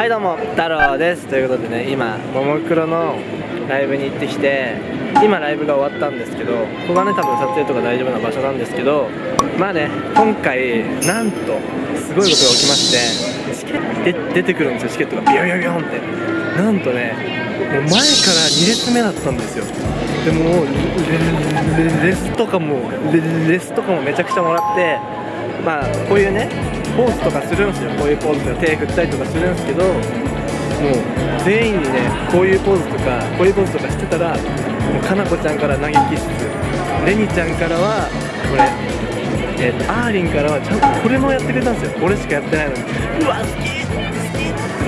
はいどうも太郎です。ということでね今ももクロのライブに行ってきて今ライブが終わったんですけどここがね多分撮影とか大丈夫な場所なんですけどまあね今回なんとすごいことが起きましてチケット出てくるんですよチケットが。ビヨヨヨンって。なんとねもう前から2列目だったんですよ。でもレスとかもレスとかもめちゃくちゃもらってまあこういうねポーズとかするんですよ。こういうポーズとか手振ったりとかするんですけどもう全員にねこういうポーズとかこういうポーズとかしてたらもうかなこちゃんから投げキッス。レニちゃんからはこれえーと、アーリンからはちゃんとこれもやってくれたんですよ。俺しかやってないのに。うわ好き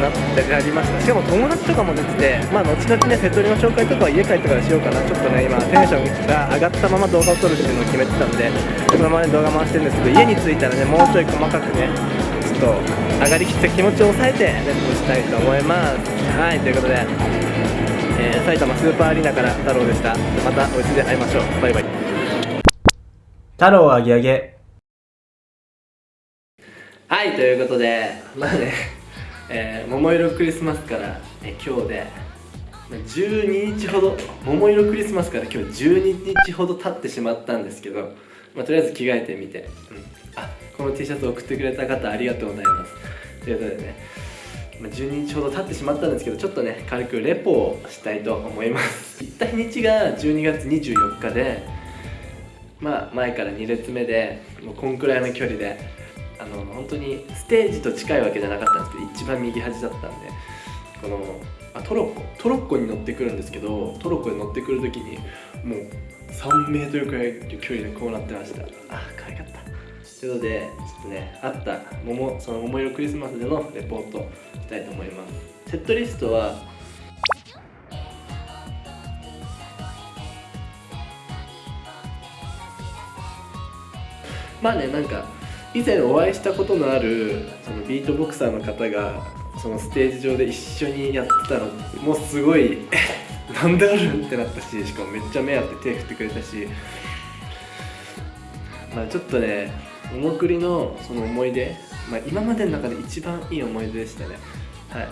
なってやりました。しかも友達とかも出ててまあ後々ね瀬戸りの紹介とかは家帰ってからしようかな。ちょっとね今テンションが上がったまま動画を撮るっていうのを決めてたんでこのままね動画回してるんですけど家に着いたらねもうちょい細かくねちょっと上がりきった気持ちを抑えてレップしたいと思います。はいということで、えー、埼玉スーパーアリーナから太郎でした。またお家で会いましょう。バイバイ。太郎あげあげはいということでまあねえー、桃色クリスマスから、えー、今日で12日ほど桃色クリスマスから今日12日ほど経ってしまったんですけど、まあ、とりあえず着替えてみて、うん、あこの T シャツ送ってくれた方ありがとうございます。ということでね、まあ、12日ほど経ってしまったんですけどちょっとね軽くレポをしたいと思います。行った日にちが12月24日でまあ前から2列目でもうこんくらいの距離であの本当にステージと近いわけじゃなかったんですけど一番右端だったんでこのあトロッコ。トロッコに乗ってくるんですけどトロッコに乗ってくる時にもう3メートルくらいの距離でこうなってました。あ可愛かった。ということでちょっとねあった桃その桃色クリスマスでのレポートしたいと思います。セットリストはまあねなんか以前お会いしたことのあるそのビートボクサーの方がそのステージ上で一緒にやってたのもうすごい なんであるってなったししかもめっちゃ目合って手振ってくれたしまあちょっとねおもくりのその思い出、まあ、今までの中で一番いい思い出でしたね。はい。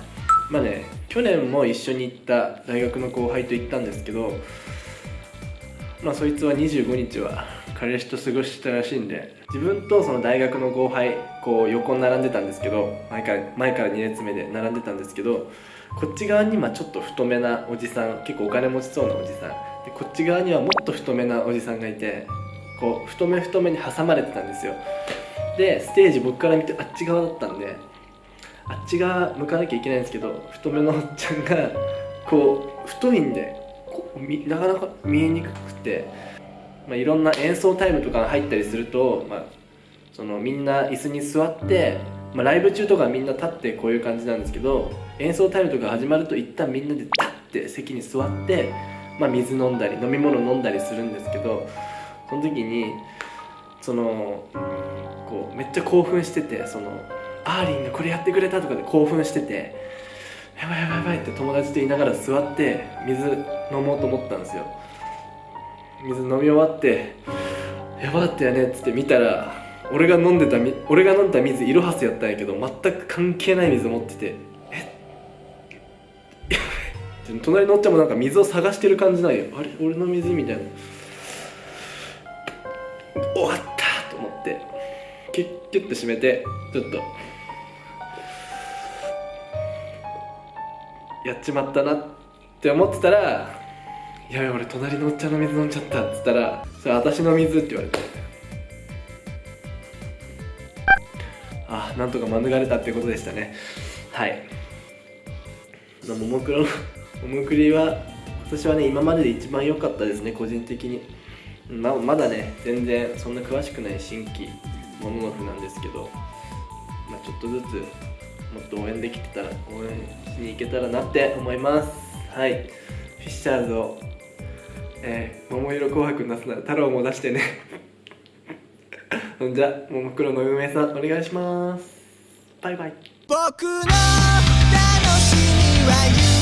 まあね去年も一緒に行った大学の後輩と行ったんですけどまあそいつは25日は彼氏と過ごしてたらしいんで自分とその大学の後輩こう横に並んでたんですけど前から前から2列目で並んでたんですけどこっち側にまちょっと太めなおじさん結構お金持ちそうなおじさんでこっち側にはもっと太めなおじさんがいてこう太め太めに挟まれてたんですよ。でステージ僕から見てあっち側だったんであっち側向かなきゃいけないんですけど太めのおっちゃんがこう太いんでなかなか見えにくくて、まあ、いろんな演奏タイムとかが入ったりすると、まあ、そのみんな椅子に座って、まあ、ライブ中とかみんな立ってこういう感じなんですけど演奏タイムとか始まると一旦みんなで立って席に座って、まあ、水飲んだり飲み物飲んだりするんですけどその時にそのこうめっちゃ興奮しててそのアーリンがこれやってくれたとかで興奮してて。やばいやばいやばいって友達と言いながら座って水飲もうと思ったんですよ水飲み終わってやばかったよねっつって見たら俺が飲んでた俺が飲んだ水イロハスやったんやけど全く関係ない水持っててえ？隣のおっちゃんもなんか水を探してる感じなんよ。あれ？俺の水みたいな。終わったと思ってキュッキュッと閉めてちょっとやっちまったなって思ってたら「やい俺隣のおっちゃんの水飲んじゃった」っつったら「それ私の水」って言われて。あなんとか免れたってことでしたね。はい。ももクロの ももクリは今年はね今までで一番良かったですね個人的に。ままだね全然そんな詳しくない新規モノノフなんですけど、まあ、ちょっとずつもっと応援できてたら応援しに行けたらなって思います。はい。フィッシャーズをえー、桃色紅白なすなら太郎も出してね。ほんじゃももクロの運営さんお願いします。バイバイ。僕の楽しみは